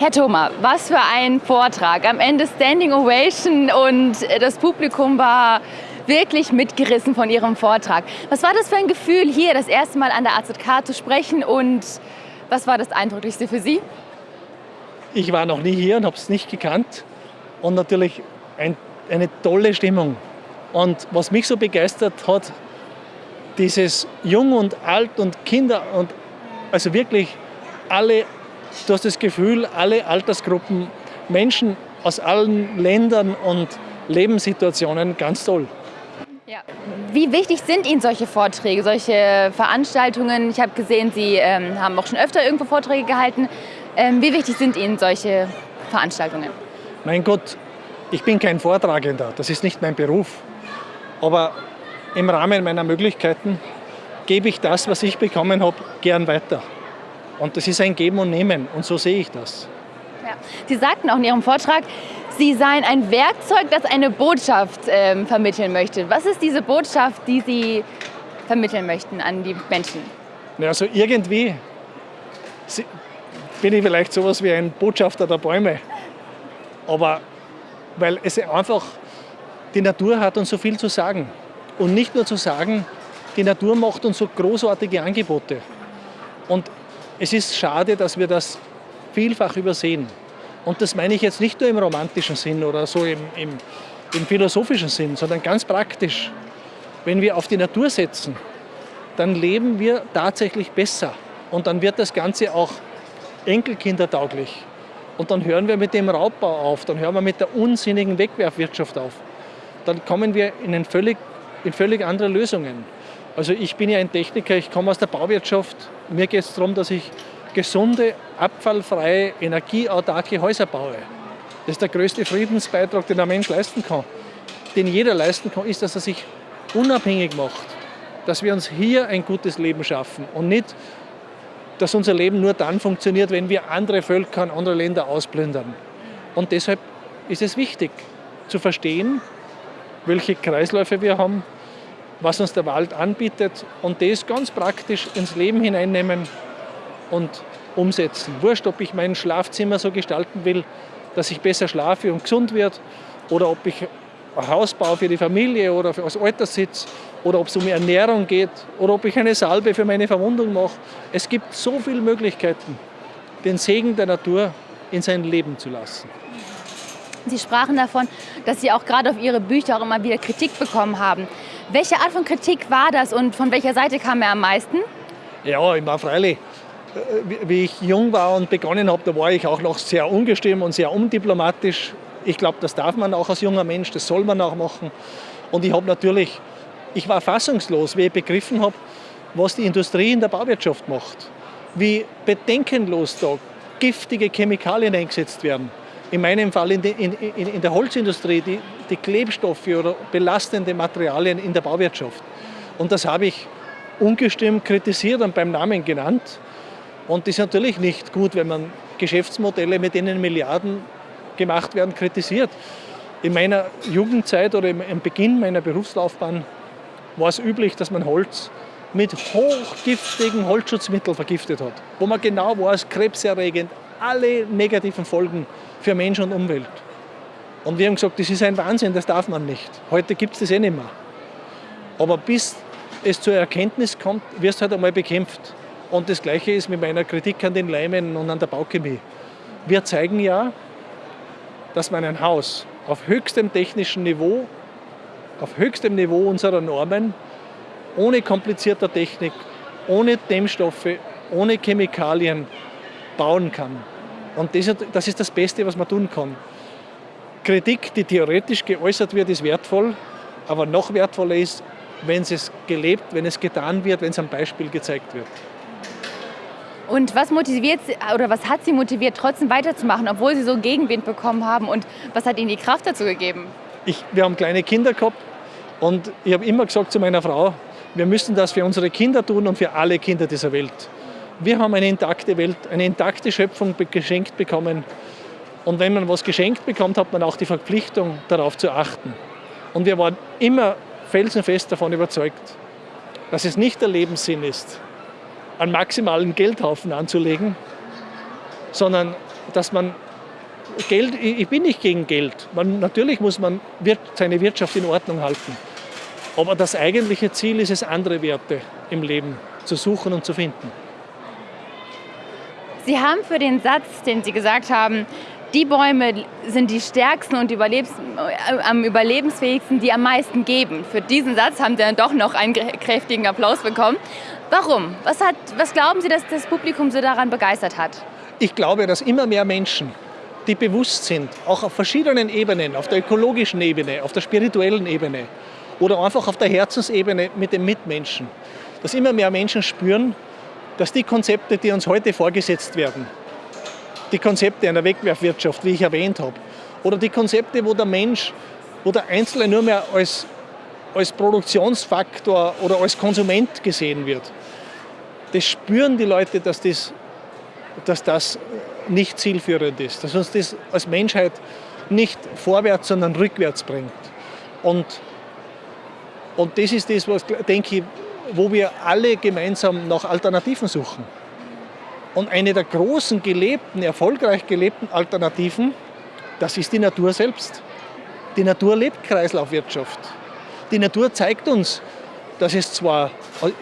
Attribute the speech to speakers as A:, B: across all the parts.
A: Herr Thoma, was für ein Vortrag. Am Ende Standing Ovation und das Publikum war wirklich mitgerissen von Ihrem Vortrag. Was war das für ein Gefühl, hier das erste Mal an der AZK zu sprechen und was war das Eindrücklichste für Sie?
B: Ich war noch nie hier und habe es nicht gekannt und natürlich ein, eine tolle Stimmung. Und was mich so begeistert hat, dieses Jung und Alt und Kinder und also wirklich alle, du hast das Gefühl, alle Altersgruppen, Menschen aus allen Ländern und Lebenssituationen, ganz toll.
A: Ja. Wie wichtig sind Ihnen solche Vorträge, solche Veranstaltungen? Ich habe gesehen, Sie ähm, haben auch schon öfter irgendwo Vorträge gehalten. Ähm, wie wichtig sind Ihnen solche Veranstaltungen?
B: Mein Gott, ich bin kein Vortragender, das ist nicht mein Beruf. Aber im Rahmen meiner Möglichkeiten gebe ich das, was ich bekommen habe, gern weiter. Und das ist ein Geben und Nehmen und so sehe ich das.
A: Ja. Sie sagten auch in Ihrem Vortrag, Sie seien ein Werkzeug, das eine Botschaft ähm, vermitteln möchte. Was ist diese Botschaft, die Sie vermitteln möchten an die Menschen?
B: Ja, also irgendwie bin ich vielleicht sowas wie ein Botschafter der Bäume. Aber weil es einfach, die Natur hat uns so viel zu sagen. Und nicht nur zu sagen, die Natur macht uns so großartige Angebote. Und es ist schade, dass wir das vielfach übersehen. Und das meine ich jetzt nicht nur im romantischen Sinn oder so im, im, im philosophischen Sinn, sondern ganz praktisch. Wenn wir auf die Natur setzen, dann leben wir tatsächlich besser. Und dann wird das Ganze auch enkelkindertauglich. Und dann hören wir mit dem Raubbau auf, dann hören wir mit der unsinnigen Wegwerfwirtschaft auf. Dann kommen wir in, völlig, in völlig andere Lösungen. Also ich bin ja ein Techniker, ich komme aus der Bauwirtschaft. Mir geht es darum, dass ich gesunde, abfallfreie, energieautarke Häuser baue. Das ist der größte Friedensbeitrag, den ein Mensch leisten kann. Den jeder leisten kann, ist, dass er sich unabhängig macht. Dass wir uns hier ein gutes Leben schaffen und nicht, dass unser Leben nur dann funktioniert, wenn wir andere Völker und andere Länder ausplündern. Und deshalb ist es wichtig zu verstehen, welche Kreisläufe wir haben, was uns der Wald anbietet und das ganz praktisch ins Leben hineinnehmen und umsetzen. Wurscht, ob ich mein Schlafzimmer so gestalten will, dass ich besser schlafe und gesund werde oder ob ich ein Haus baue für die Familie oder als Alterssitz oder ob es um Ernährung geht oder ob ich eine Salbe für meine Verwundung mache. Es gibt so viele Möglichkeiten, den Segen der Natur in sein Leben zu lassen.
A: Sie sprachen davon, dass Sie auch gerade auf Ihre Bücher auch immer wieder Kritik bekommen haben. Welche Art von Kritik war das und von welcher Seite kam er am meisten?
B: Ja, ich war freilich. Wie ich jung war und begonnen habe, da war ich auch noch sehr ungestüm und sehr undiplomatisch. Ich glaube, das darf man auch als junger Mensch, das soll man auch machen. Und ich habe natürlich, ich war fassungslos, wie ich begriffen habe, was die Industrie in der Bauwirtschaft macht. Wie bedenkenlos da giftige Chemikalien eingesetzt werden in meinem Fall in, die, in, in, der Holzindustrie, die, die Klebstoffe oder belastende Materialien in der Bauwirtschaft. Und das habe ich ungestimmt kritisiert und beim Namen genannt. Und das ist natürlich nicht gut, wenn man Geschäftsmodelle, mit denen Milliarden gemacht werden, kritisiert. In meiner Jugendzeit oder im Beginn meiner Berufslaufbahn war es üblich, dass man Holz mit hochgiftigen Holzschutzmitteln vergiftet hat, wo man genau weiß, krebserregend, alle negativen Folgen für Mensch und Umwelt. Und wir haben gesagt, das ist ein Wahnsinn, das darf man nicht. Heute gibt es das eh nicht mehr. Aber bis es zur Erkenntnis kommt, wirst du halt einmal bekämpft. Und das Gleiche ist mit meiner Kritik an den Leimen und an der Bauchemie. Wir zeigen ja, dass man ein Haus auf höchstem technischen Niveau, auf höchstem Niveau unserer Normen, ohne komplizierter Technik, ohne Dämmstoffe, ohne Chemikalien bauen kann. Und das, das ist das Beste, was man tun kann. Kritik, die theoretisch geäußert wird, ist wertvoll, aber noch wertvoller ist, wenn es gelebt, wenn es getan wird, wenn es am Beispiel gezeigt wird.
A: Und was motiviert oder was hat Sie motiviert, trotzdem weiterzumachen, obwohl Sie so Gegenwind bekommen haben? Und was hat Ihnen die Kraft dazu gegeben?
B: Ich, wir haben kleine Kinder gehabt und ich habe immer gesagt zu meiner Frau, wir müssen das für unsere Kinder tun und für alle Kinder dieser Welt. Wir haben eine intakte Welt, eine intakte Schöpfung geschenkt bekommen. Und wenn man was geschenkt bekommt, hat man auch die Verpflichtung, darauf zu achten. Und wir waren immer felsenfest davon überzeugt, dass es nicht der Lebenssinn ist, einen maximalen Geldhaufen anzulegen, sondern dass man Geld, ich bin nicht gegen Geld. Man, natürlich muss man seine Wirtschaft in Ordnung halten. Aber das eigentliche Ziel ist es, andere Werte im Leben zu suchen und zu finden.
A: Sie haben für den Satz, den Sie gesagt haben, die Bäume sind die stärksten und überlebens, äh, am überlebensfähigsten, die am meisten geben. Für diesen Satz haben Sie dann doch noch einen kräftigen Applaus bekommen. Warum? Was, hat, was glauben Sie, dass das Publikum so daran begeistert hat?
B: Ich glaube, dass immer mehr Menschen, die bewusst sind, auch auf verschiedenen Ebenen, auf der ökologischen Ebene, auf der spirituellen Ebene oder einfach auf der Herzensebene mit den Mitmenschen, dass immer mehr Menschen spüren, dass die Konzepte, die uns heute vorgesetzt werden, die Konzepte einer Wegwerfwirtschaft, wie ich erwähnt habe, oder die Konzepte, wo der Mensch, wo der Einzelne nur mehr als, als Produktionsfaktor oder als Konsument gesehen wird, das spüren die Leute, dass das, dass das nicht zielführend ist, dass uns das als Menschheit nicht vorwärts, sondern rückwärts bringt. Und, und das ist das, was, denke ich, wo wir alle gemeinsam nach Alternativen suchen. Und eine der großen gelebten, erfolgreich gelebten Alternativen, das ist die Natur selbst. Die Natur lebt Kreislaufwirtschaft. Die Natur zeigt uns, dass es zwar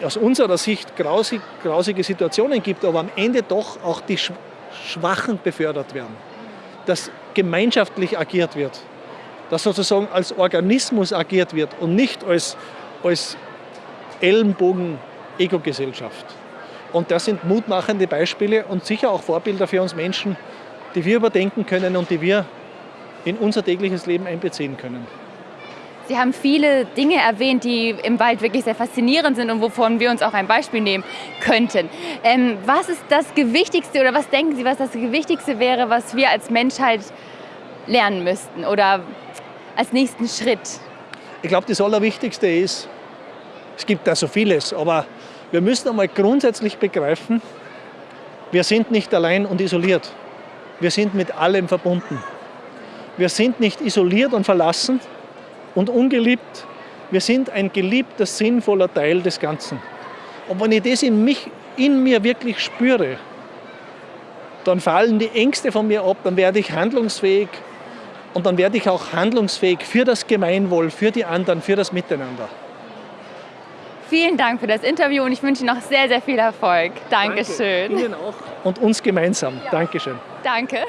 B: aus unserer Sicht grausig, grausige Situationen gibt, aber am Ende doch auch die Schwachen befördert werden. Dass gemeinschaftlich agiert wird. Dass sozusagen als Organismus agiert wird und nicht als, als Ellenbogen-Ego-Gesellschaft. Und das sind mutmachende Beispiele und sicher auch Vorbilder für uns Menschen, die wir überdenken können und die wir in unser tägliches Leben einbeziehen können.
A: Sie haben viele Dinge erwähnt, die im Wald wirklich sehr faszinierend sind und wovon wir uns auch ein Beispiel nehmen könnten. Ähm, was ist das Gewichtigste oder was denken Sie, was das Gewichtigste wäre, was wir als Menschheit lernen müssten oder als nächsten Schritt?
B: Ich glaube, das Allerwichtigste ist, es gibt da so vieles, aber wir müssen einmal grundsätzlich begreifen, wir sind nicht allein und isoliert. Wir sind mit allem verbunden. Wir sind nicht isoliert und verlassen und ungeliebt. Wir sind ein geliebter, sinnvoller Teil des Ganzen. Und wenn ich das in, mich, in mir wirklich spüre, dann fallen die Ängste von mir ab, dann werde ich handlungsfähig und dann werde ich auch handlungsfähig für das Gemeinwohl, für die anderen, für das Miteinander.
A: Vielen Dank für das Interview und ich wünsche Ihnen noch sehr, sehr viel Erfolg. Dankeschön.
B: Danke. Ihnen auch und uns gemeinsam. Ja. Dankeschön.
A: Danke.